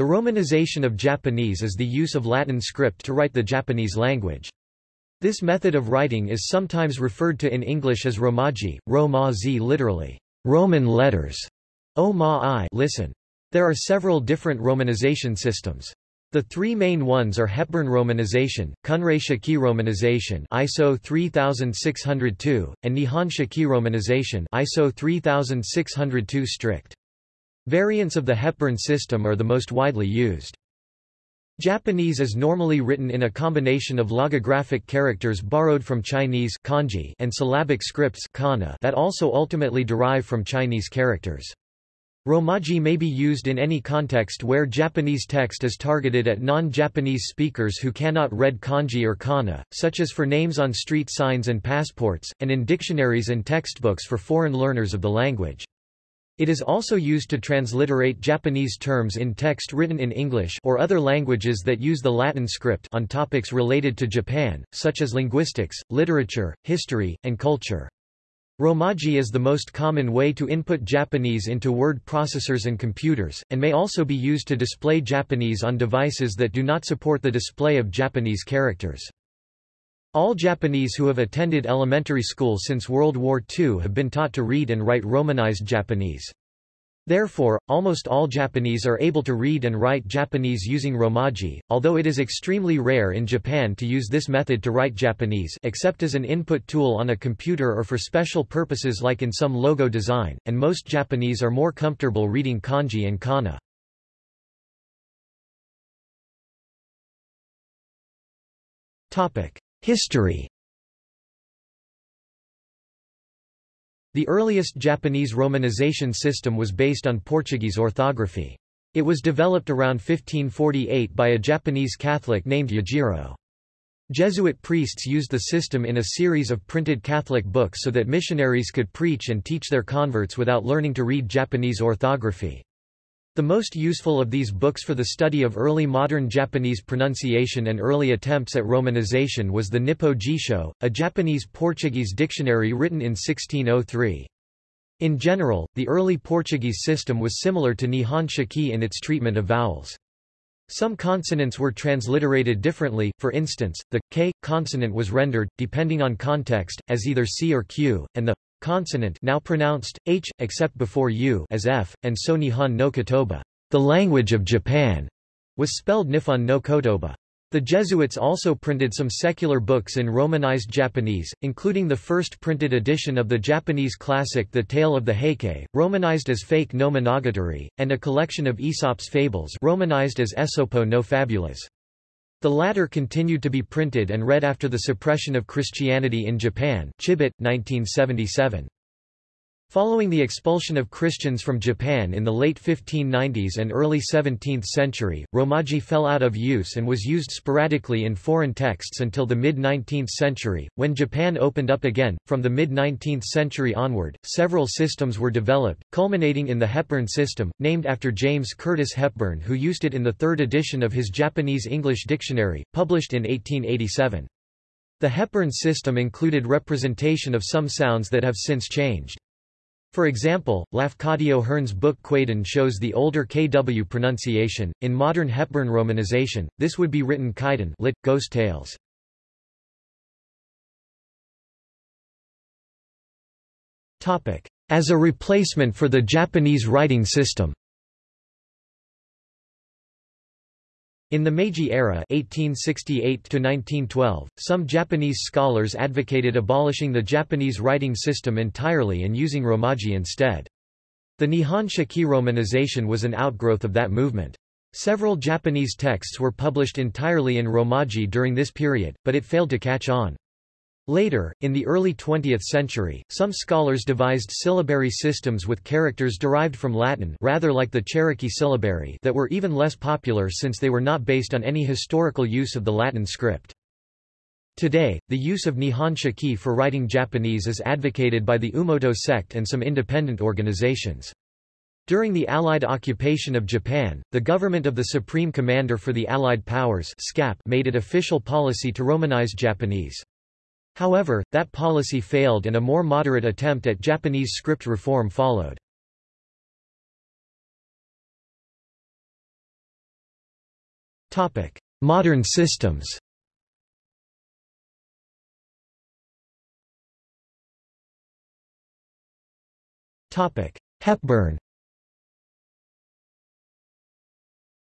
The romanization of Japanese is the use of Latin script to write the Japanese language. This method of writing is sometimes referred to in English as Romaji, Ro-ma-zi literally, Roman letters, o ma i listen. There are several different romanization systems. The three main ones are Hepburn romanization, Kunrei Shiki romanization ISO 3602, and Nihon Shiki romanization ISO 3602 strict. Variants of the Hepburn system are the most widely used. Japanese is normally written in a combination of logographic characters borrowed from Chinese kanji and syllabic scripts kana that also ultimately derive from Chinese characters. Romaji may be used in any context where Japanese text is targeted at non-Japanese speakers who cannot read kanji or kana, such as for names on street signs and passports, and in dictionaries and textbooks for foreign learners of the language. It is also used to transliterate Japanese terms in text written in English or other languages that use the Latin script on topics related to Japan, such as linguistics, literature, history, and culture. Romaji is the most common way to input Japanese into word processors and computers, and may also be used to display Japanese on devices that do not support the display of Japanese characters. All Japanese who have attended elementary school since World War II have been taught to read and write Romanized Japanese. Therefore, almost all Japanese are able to read and write Japanese using Romaji, although it is extremely rare in Japan to use this method to write Japanese except as an input tool on a computer or for special purposes like in some logo design, and most Japanese are more comfortable reading kanji and kana. History The earliest Japanese romanization system was based on Portuguese orthography. It was developed around 1548 by a Japanese Catholic named Yajiro. Jesuit priests used the system in a series of printed Catholic books so that missionaries could preach and teach their converts without learning to read Japanese orthography. The most useful of these books for the study of early modern Japanese pronunciation and early attempts at romanization was the Nippo Jisho, a Japanese-Portuguese dictionary written in 1603. In general, the early Portuguese system was similar to Nihon Shiki in its treatment of vowels. Some consonants were transliterated differently, for instance, the k consonant was rendered, depending on context, as either c or q, and the consonant now pronounced, h, except before u as f, and so Nihon no Kotoba, the language of Japan, was spelled Nifon no Kotoba. The Jesuits also printed some secular books in Romanized Japanese, including the first printed edition of the Japanese classic The Tale of the Heike, romanized as Fake no Monogatari, and a collection of Aesop's fables romanized as Esopo no Fabulas. The latter continued to be printed and read after the suppression of Christianity in Japan Chibit, 1977. Following the expulsion of Christians from Japan in the late 1590s and early 17th century, Romaji fell out of use and was used sporadically in foreign texts until the mid-19th century, when Japan opened up again. From the mid-19th century onward, several systems were developed, culminating in the Hepburn system, named after James Curtis Hepburn who used it in the third edition of his Japanese-English dictionary, published in 1887. The Hepburn system included representation of some sounds that have since changed. For example, Lafcadio Hearn's book Kwaidan shows the older KW pronunciation. In modern Hepburn romanization, this would be written Kaidan lit, ghost tales. As a replacement for the Japanese writing system In the Meiji era 1868 some Japanese scholars advocated abolishing the Japanese writing system entirely and using Romaji instead. The Nihon Shiki romanization was an outgrowth of that movement. Several Japanese texts were published entirely in Romaji during this period, but it failed to catch on. Later, in the early 20th century, some scholars devised syllabary systems with characters derived from Latin rather like the Cherokee syllabary that were even less popular since they were not based on any historical use of the Latin script. Today, the use of Nihon Shiki for writing Japanese is advocated by the Oomoto sect and some independent organizations. During the Allied occupation of Japan, the government of the Supreme Commander for the Allied Powers made it official policy to Romanize Japanese. However, that policy failed and a more moderate attempt at Japanese script reform followed. Topic: Modern systems. Topic: Hepburn.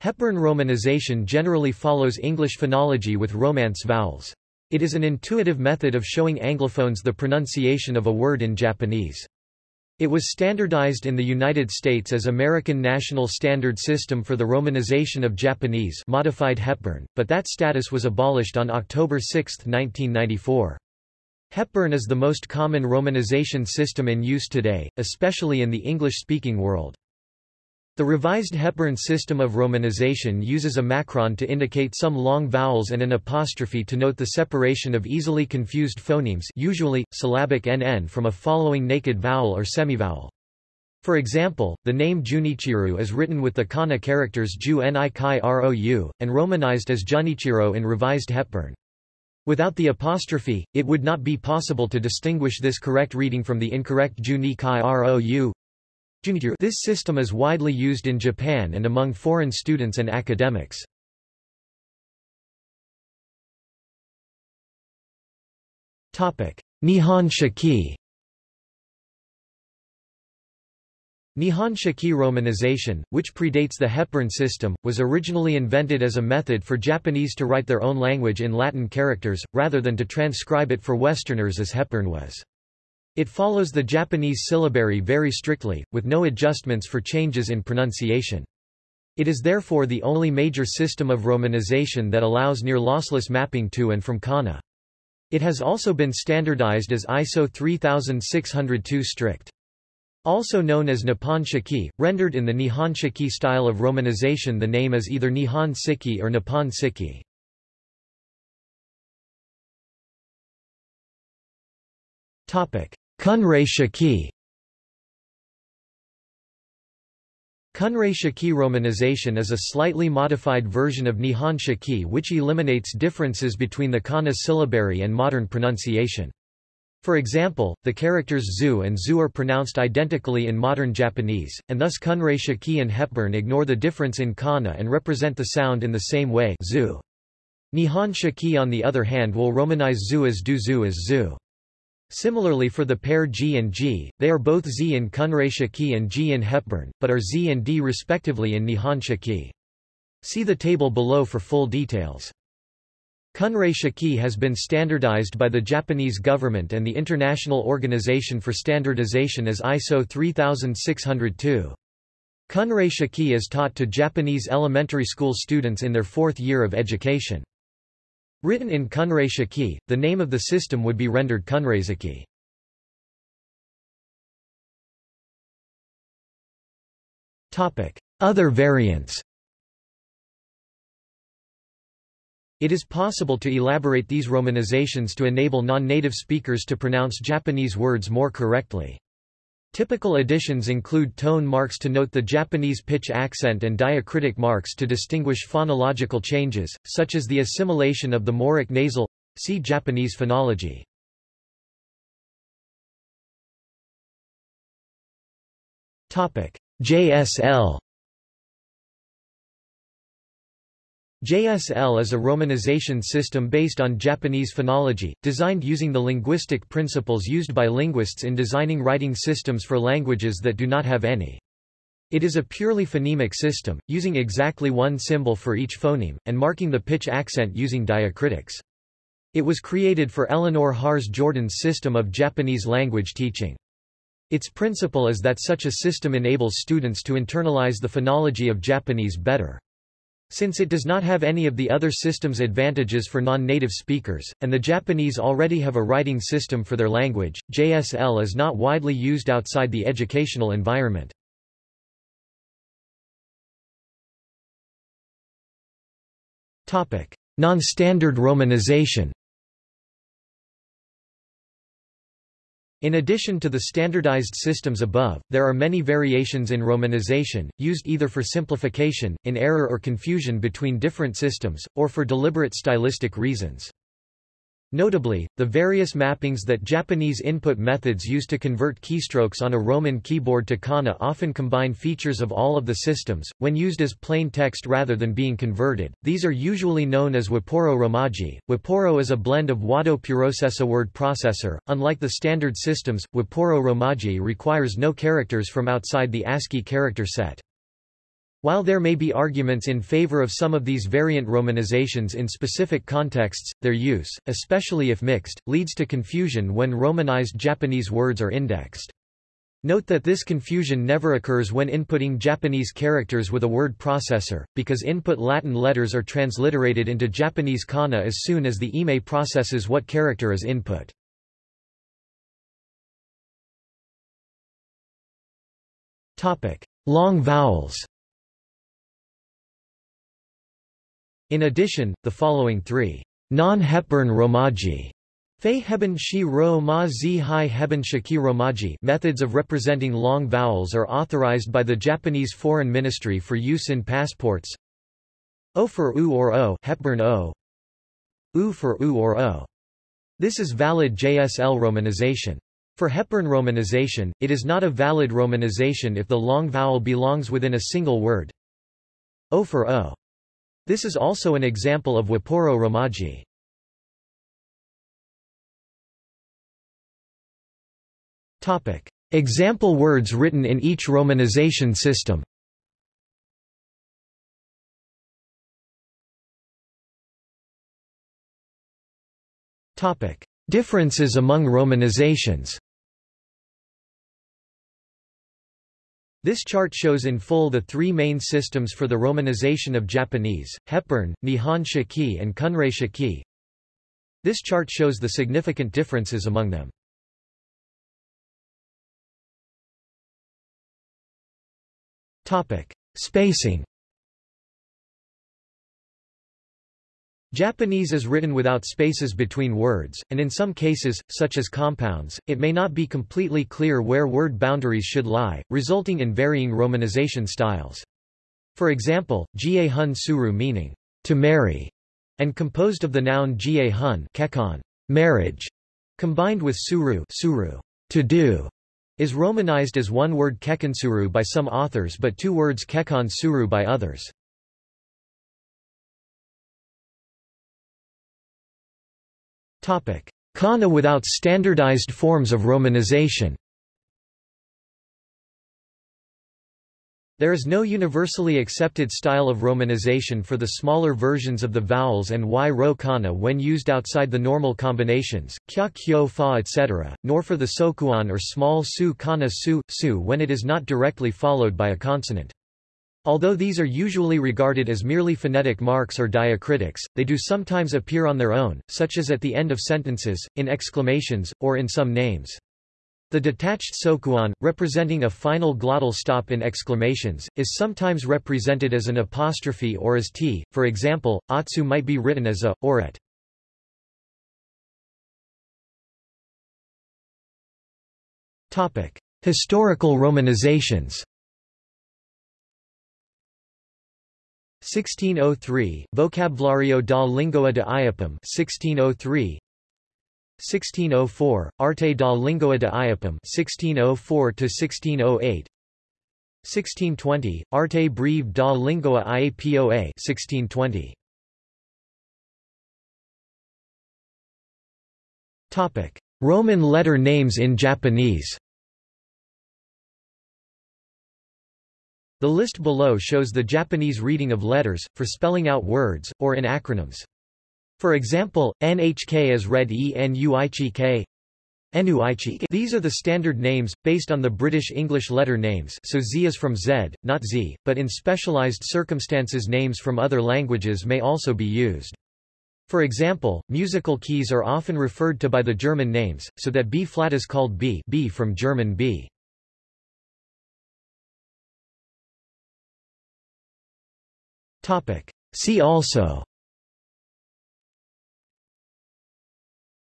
Hepburn romanization generally follows English phonology with Romance vowels. It is an intuitive method of showing Anglophones the pronunciation of a word in Japanese. It was standardized in the United States as American National Standard System for the Romanization of Japanese modified Hepburn, but that status was abolished on October 6, 1994. Hepburn is the most common romanization system in use today, especially in the English-speaking world. The revised Hepburn system of romanization uses a macron to indicate some long vowels and an apostrophe to note the separation of easily confused phonemes usually, syllabic nn from a following naked vowel or semivowel. For example, the name Junichiro is written with the kana characters Ju Ni Kai Rou, and romanized as Junichiro in revised Hepburn. Without the apostrophe, it would not be possible to distinguish this correct reading from the incorrect Juni Kai Rou. This system is widely used in Japan and among foreign students and academics. Nihon Shiki Nihon Shiki romanization, which predates the Hepburn system, was originally invented as a method for Japanese to write their own language in Latin characters, rather than to transcribe it for Westerners as Hepburn was. It follows the Japanese syllabary very strictly, with no adjustments for changes in pronunciation. It is therefore the only major system of romanization that allows near lossless mapping to and from kana. It has also been standardized as ISO 3602 strict. Also known as Nippon Shiki, rendered in the Nihon Shiki style of romanization the name is either Nihon Siki or Nippon Siki. Kunrei Shiki Kunrei Shiki romanization is a slightly modified version of Nihon Shiki which eliminates differences between the kana syllabary and modern pronunciation. For example, the characters zu and zu are pronounced identically in modern Japanese, and thus Kunrei Shiki and Hepburn ignore the difference in kana and represent the sound in the same way zu. Nihon Shiki on the other hand will romanize zu as du zu as zu. Similarly for the pair G and G, they are both Z in Kunrei Shiki and G in Hepburn, but are Z and D respectively in Nihon Shiki. See the table below for full details. Kunrei has been standardized by the Japanese government and the International Organization for Standardization as ISO 3602. Kunrei is taught to Japanese elementary school students in their fourth year of education. Written in Kunrei Shiki, the name of the system would be rendered Kunreizaki. Other variants It is possible to elaborate these romanizations to enable non-native speakers to pronounce Japanese words more correctly. Typical additions include tone marks to note the Japanese pitch accent and diacritic marks to distinguish phonological changes, such as the assimilation of the moraic nasal. See Japanese phonology. JSL JSL is a romanization system based on Japanese phonology, designed using the linguistic principles used by linguists in designing writing systems for languages that do not have any. It is a purely phonemic system, using exactly one symbol for each phoneme, and marking the pitch accent using diacritics. It was created for Eleanor Harz Jorden's system of Japanese language teaching. Its principle is that such a system enables students to internalize the phonology of Japanese better. Since it does not have any of the other system's advantages for non-native speakers, and the Japanese already have a writing system for their language, JSL is not widely used outside the educational environment. Non-standard romanization In addition to the standardized systems above, there are many variations in romanization, used either for simplification, in error or confusion between different systems, or for deliberate stylistic reasons. Notably, the various mappings that Japanese input methods use to convert keystrokes on a Roman keyboard to kana often combine features of all of the systems, when used as plain text rather than being converted. These are usually known as Wapuro Romaji. Wapuro is a blend of Wado Purosesa word processor. Unlike the standard systems, Wapuro Romaji requires no characters from outside the ASCII character set. While there may be arguments in favor of some of these variant romanizations in specific contexts, their use, especially if mixed, leads to confusion when romanized Japanese words are indexed. Note that this confusion never occurs when inputting Japanese characters with a word processor, because input Latin letters are transliterated into Japanese kana as soon as the IME processes what character is input. Long vowels In addition, the following three non-Hepburn Romaji Romaji methods of representing long vowels are authorized by the Japanese Foreign Ministry for use in passports. O for U or O Hepburn O. U for U or O. This is valid JSL romanization. For Hepburn romanization, it is not a valid romanization if the long vowel belongs within a single word. O for O. This is also an example of Wapuro Romaji. Example words written in each romanization system. Differences among romanizations This chart shows in full the three main systems for the romanization of Japanese, Hepburn, Nihon Shiki and Kunrei Shiki. This chart shows the significant differences among them. Topic. Spacing Japanese is written without spaces between words, and in some cases, such as compounds, it may not be completely clear where word boundaries should lie, resulting in varying romanization styles. For example, jie hun suru meaning, to marry, and composed of the noun jie hun kekon, marriage, combined with suru, suru to do, is romanized as one word kekonsuru by some authors but two words kekon suru by others. Kana without standardized forms of romanization There is no universally accepted style of romanization for the smaller versions of the vowels and y-ro kana when used outside the normal combinations, kya kyo fa etc., nor for the sokuon or small su kana su, su when it is not directly followed by a consonant. Although these are usually regarded as merely phonetic marks or diacritics, they do sometimes appear on their own, such as at the end of sentences, in exclamations, or in some names. The detached sokuon, representing a final glottal stop in exclamations, is sometimes represented as an apostrophe or as t, for example, atsu might be written as a, or at. Historical romanizations 1603, Vocabulario da Língua de Iapam 1603 1604, Arte da Língua de Iapam 1604–1608 1620, Arte Breve da Língua Iapoa 1620 Roman letter names in Japanese The list below shows the Japanese reading of letters, for spelling out words, or in acronyms. For example, NHK is read ENUICHK. These are the standard names, based on the British English letter names so Z is from Z, not Z, but in specialized circumstances names from other languages may also be used. For example, musical keys are often referred to by the German names, so that B flat is called B, B from German B. See also.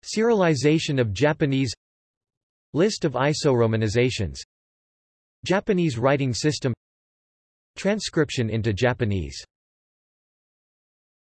Cyrillization of Japanese. List of iso-romanizations. Japanese writing system. Transcription into Japanese